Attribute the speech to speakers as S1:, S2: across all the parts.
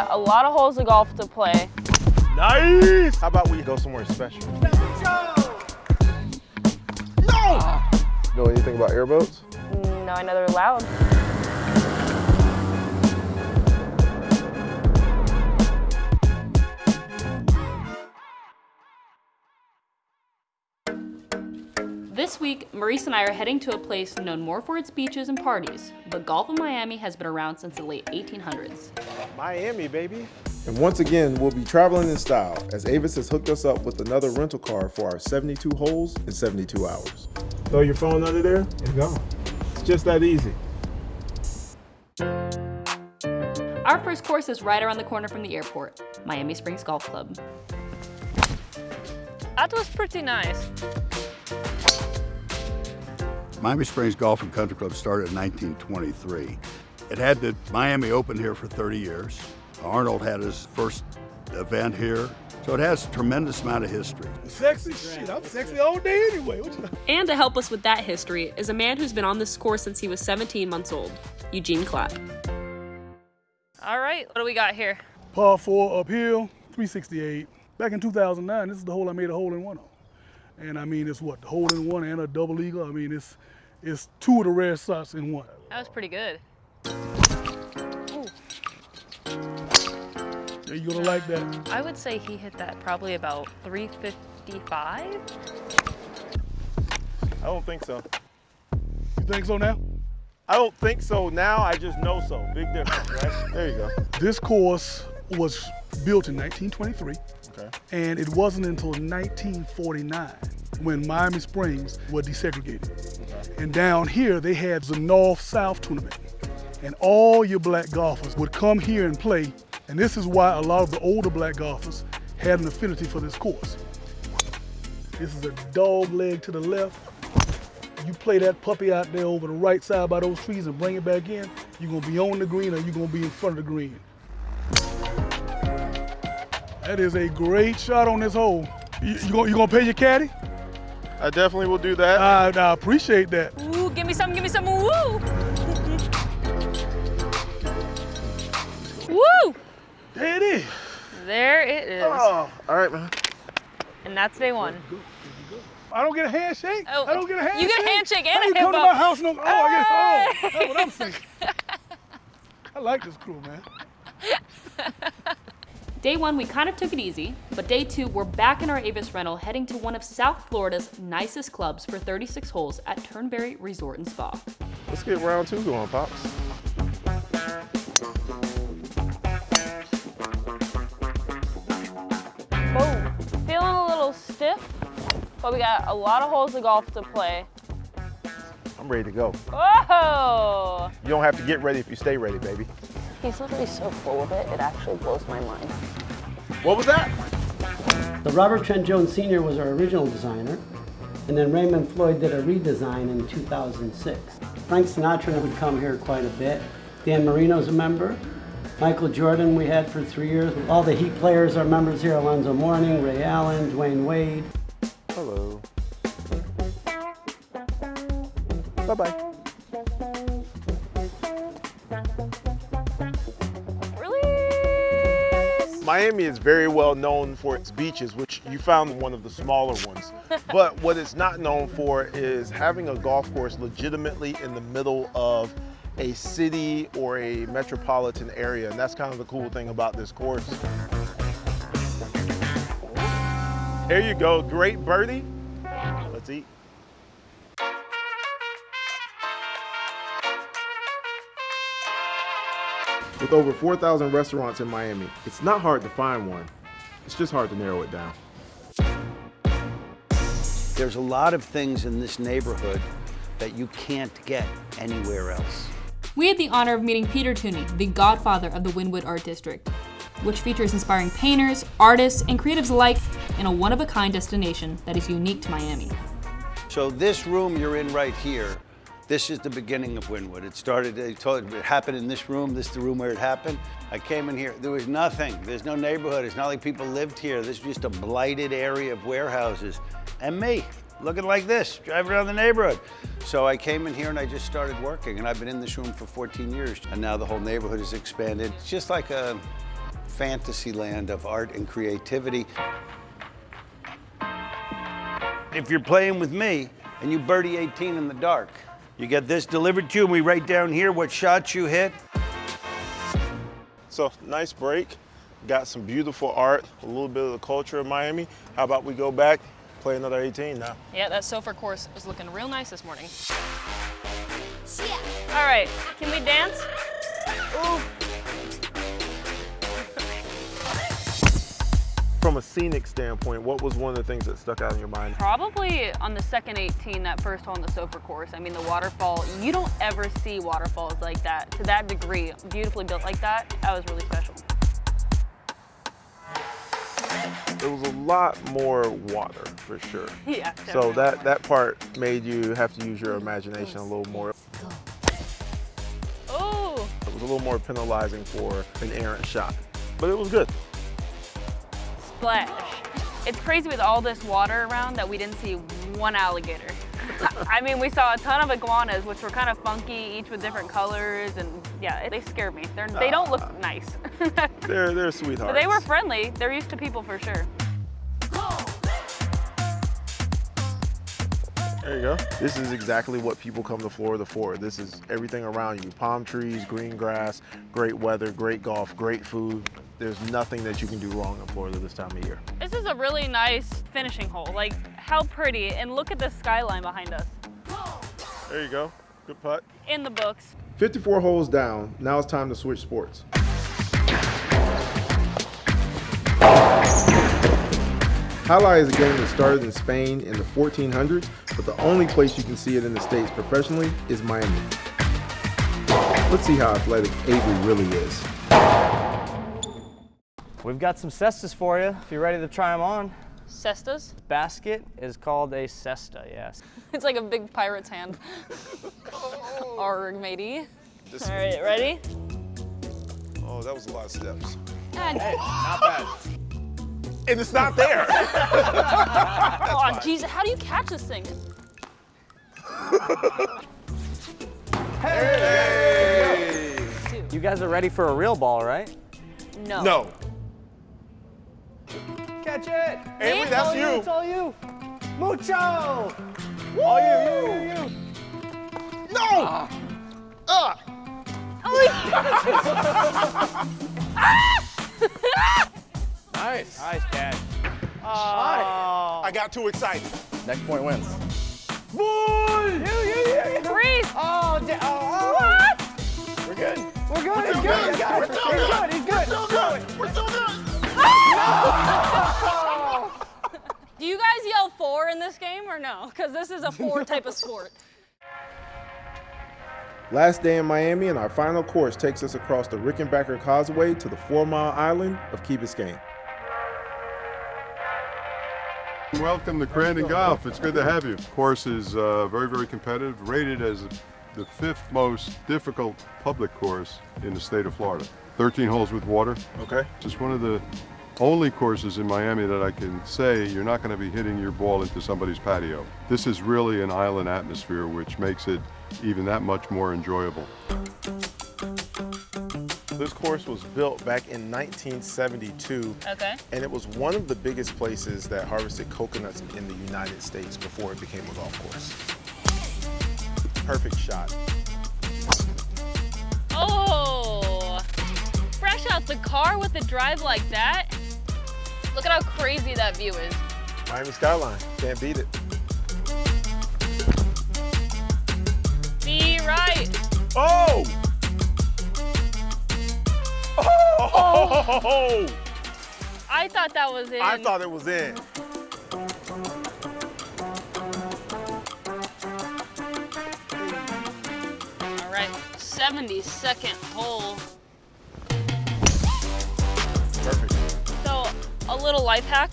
S1: got a lot of holes of golf to play.
S2: Nice! How about we go somewhere special? No!
S3: Know anything about airboats?
S1: Mm, no, I know they're loud.
S4: This week, Maurice and I are heading to a place known more for its beaches and parties, but golf in Miami has been around since the late 1800s.
S2: Miami, baby.
S3: And once again, we'll be traveling in style as Avis has hooked us up with another rental car for our 72 holes in 72 hours.
S2: Throw your phone under there and go. It's just that easy.
S4: Our first course is right around the corner from the airport, Miami Springs Golf Club.
S1: That was pretty nice.
S5: Miami Springs Golf and Country Club started in 1923. It had the Miami Open here for 30 years. Arnold had his first event here. So it has a tremendous amount of history.
S6: Sexy shit. I'm sexy all day anyway.
S4: And to help us with that history is a man who's been on this course since he was 17 months old, Eugene Clapp.
S1: All right, what do we got here?
S6: Par four uphill, 368. Back in 2009, this is the hole I made a hole in one on. And I mean, it's what, the hole in one and a double eagle. I mean, it's it's two of the rare shots in one.
S1: That was pretty good.
S6: Yeah, You're gonna like that.
S1: I would say he hit that probably about 355.
S2: I don't think so.
S6: You think so now?
S2: I don't think so now, I just know so. Big difference, right? There you go.
S6: This course was built in 1923,
S2: Okay.
S6: and it wasn't until 1949 when Miami Springs were desegregated. And down here, they had the North-South tournament. And all your black golfers would come here and play. And this is why a lot of the older black golfers had an affinity for this course. This is a dog leg to the left. You play that puppy out there over the right side by those trees and bring it back in, you're gonna be on the green or you're gonna be in front of the green. That is a great shot on this hole. You, you, gonna, you gonna pay your caddy?
S2: I definitely will do that.
S6: I, I appreciate that.
S1: Ooh, give me some, give me some, woo! Woo!
S6: There it is.
S1: There it is.
S2: oh, all right, man.
S1: And that's day one.
S6: I don't get a handshake.
S1: Oh,
S6: I don't get a handshake.
S1: you get a handshake and
S6: I
S1: a
S6: ain't come to my house no. Oh, I get. Oh, that's what I'm thinking. I like this crew, man.
S4: Day one, we kind of took it easy, but day two, we're back in our Avis rental heading to one of South Florida's nicest clubs for 36 holes at Turnberry Resort and Spa.
S2: Let's get round two going, Pops.
S1: Boom. Feeling a little stiff, but we got a lot of holes of golf to play.
S2: I'm ready to go.
S1: Whoa!
S2: You don't have to get ready if you stay ready, baby.
S1: He's literally so full of it, it actually blows my mind.
S2: What was that?
S7: The Robert Trent Jones Sr. was our original designer, and then Raymond Floyd did a redesign in 2006. Frank Sinatra would come here quite a bit. Dan Marino's a member. Michael Jordan we had for three years. All the Heat players are members here, Alonzo Mourning, Ray Allen, Dwyane Wade.
S2: Hello. Bye-bye. Miami is very well known for its beaches, which you found one of the smaller ones. but what it's not known for is having a golf course legitimately in the middle of a city or a metropolitan area. And that's kind of the cool thing about this course. There you go, great birdie. Let's eat.
S3: With over 4,000 restaurants in Miami, it's not hard to find one. It's just hard to narrow it down.
S8: There's a lot of things in this neighborhood that you can't get anywhere else.
S4: We had the honor of meeting Peter Tunney, the godfather of the Wynwood Art District, which features inspiring painters, artists, and creatives alike in a one-of-a-kind destination that is unique to Miami.
S8: So this room you're in right here, this is the beginning of Wynwood. It started, they told it happened in this room, this is the room where it happened. I came in here, there was nothing. There's no neighborhood. It's not like people lived here. This is just a blighted area of warehouses. And me, looking like this, driving around the neighborhood. So I came in here and I just started working and I've been in this room for 14 years. And now the whole neighborhood has expanded. It's just like a, fantasy land of art and creativity. If you're playing with me and you birdie 18 in the dark, you get this delivered to you and we write down here what shots you hit.
S2: So nice break. Got some beautiful art, a little bit of the culture of Miami. How about we go back, play another 18 now?
S1: Yeah, that Soffer course is looking real nice this morning. All right, can we dance? Ooh.
S2: From a scenic standpoint, what was one of the things that stuck out in your mind?
S1: Probably on the second 18, that first hole on the Soffer course. I mean, the waterfall, you don't ever see waterfalls like that to that degree, beautifully built like that. That was really special.
S2: There was a lot more water for sure.
S1: Yeah,
S2: So that, that part made you have to use your imagination a little more.
S1: Oh,
S2: It was a little more penalizing for an errant shot, but it was good.
S1: Splash. It's crazy with all this water around that we didn't see one alligator. I mean, we saw a ton of iguanas, which were kind of funky, each with different colors, and yeah, they scared me. They're, they don't look uh, nice.
S2: They're, they're sweethearts.
S1: but they were friendly. They're used to people for sure.
S2: There you go. This is exactly what people come to Florida for. This is everything around you. Palm trees, green grass, great weather, great golf, great food. There's nothing that you can do wrong in Florida this time of year.
S1: This is a really nice finishing hole. Like, how pretty. And look at the skyline behind us.
S2: There you go. Good putt.
S1: In the books.
S3: 54 holes down, now it's time to switch sports. Jai alai is a game that started in Spain in the 1400s, but the only place you can see it in the States professionally is Miami. Let's see how athletic Avery really is.
S9: We've got some cestas for you if you're ready to try them on.
S1: Cestas.
S9: Basket is called a cesta, yes.
S1: It's like a big pirate's hand. Arg, matey. All right, ready?
S2: Oh, that was a lot of steps.
S1: And,
S2: Not bad. And it's not there.
S1: oh, jeez, how do you catch this thing?
S2: hey!
S9: You guys are ready for a real ball, right?
S1: No.
S2: No.
S9: Catch it!
S2: Avery, that's you.
S9: It's all you. Mucho! All you, you, you, you.
S2: No! Ah!
S9: Nice. Nice catch.
S2: I got too excited.
S9: Next point wins.
S2: Boy!
S9: You, you, you, you.
S1: Three.
S9: Oh, oh, oh.
S1: What?
S9: We're good. We're good.
S2: We're
S9: He's
S2: still
S9: good.
S2: good.
S9: He's good.
S2: We're
S9: He's
S2: still
S9: good. He's good.
S2: Still good. We're still good.
S1: Do you guys yell four in this game or no? Because this is a four type of sport.
S3: Last day in Miami, and our final course takes us across the Rickenbacker Causeway to the Four Mile Island of Key Biscayne.
S10: Welcome to Crandon Golf. It's good to have you. Course is uh, very, very competitive, rated as the fifth most difficult public course in the state of Florida. 13 holes with water.
S2: Okay.
S10: It's one of the only courses in Miami that I can say you're not going to be hitting your ball into somebody's patio. This is really an island atmosphere, which makes it even that much more enjoyable.
S2: This course was built back in 1972,
S1: Okay.
S2: and it was one of the biggest places that harvested coconuts in the United States before it became a golf course. Perfect shot.
S1: Oh, fresh out the car with the drive like that. Look at how crazy that view is.
S2: Miami skyline, can't beat it.
S1: Be right.
S2: Oh! Oh!
S1: I thought that was in.
S2: I thought it was in.
S1: All right, 72nd hole. A little life hack.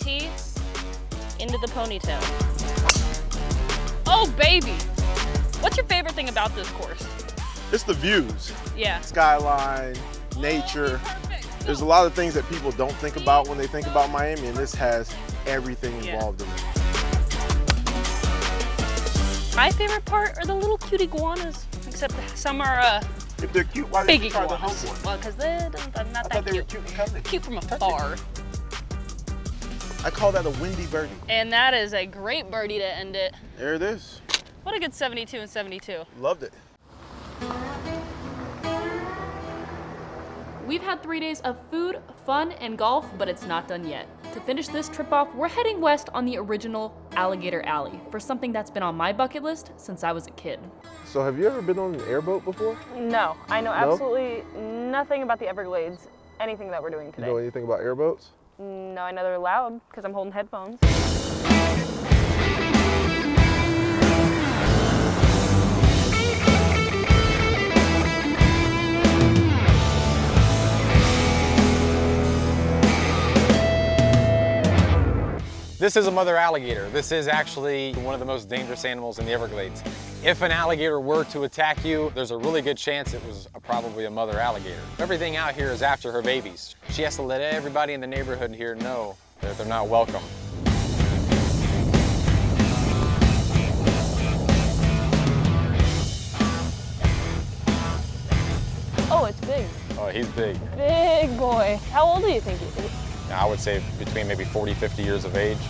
S1: Tee into the ponytail. Oh, baby. What's your favorite thing about this course?
S2: It's the views.
S1: Yeah.
S2: Skyline, nature. There's a lot of things that people don't think about when they think about Miami, and this has everything
S1: Yeah.
S2: involved in it.
S1: My favorite part are the little cute iguanas, except some are uh,
S2: If they're cute, why didn't
S1: Big
S2: you try the
S1: iguanas.
S2: hump one?
S1: Well, because they're not
S2: I
S1: that
S2: thought they were
S1: cute.
S2: cute.
S1: Cute from afar.
S2: I call that a windy birdie.
S1: And that is a great birdie to end it.
S2: There it is.
S1: What a good 72 and 72.
S2: Loved it.
S4: We've had three days of food, fun, and golf, but it's not done yet. To finish this trip off, we're heading west on the original Alligator Alley for something that's been on my bucket list since I was a kid.
S3: So have you ever been on an airboat before?
S1: No, I know
S3: No?
S1: absolutely nothing about the Everglades, anything that we're doing
S3: You
S1: today.
S3: know anything about airboats?
S1: No, I know they're loud because I'm holding headphones.
S11: This is a mother alligator. This is actually one of the most dangerous animals in the Everglades. If an alligator were to attack you, there's a really good chance it was a, probably a mother alligator. Everything out here is after her babies. She has to let everybody in the neighborhood here know that they're not welcome.
S1: Oh, it's big.
S11: Oh, he's big.
S1: Big boy. How old do you think he is?
S11: I would say between maybe 40, 50 years of age.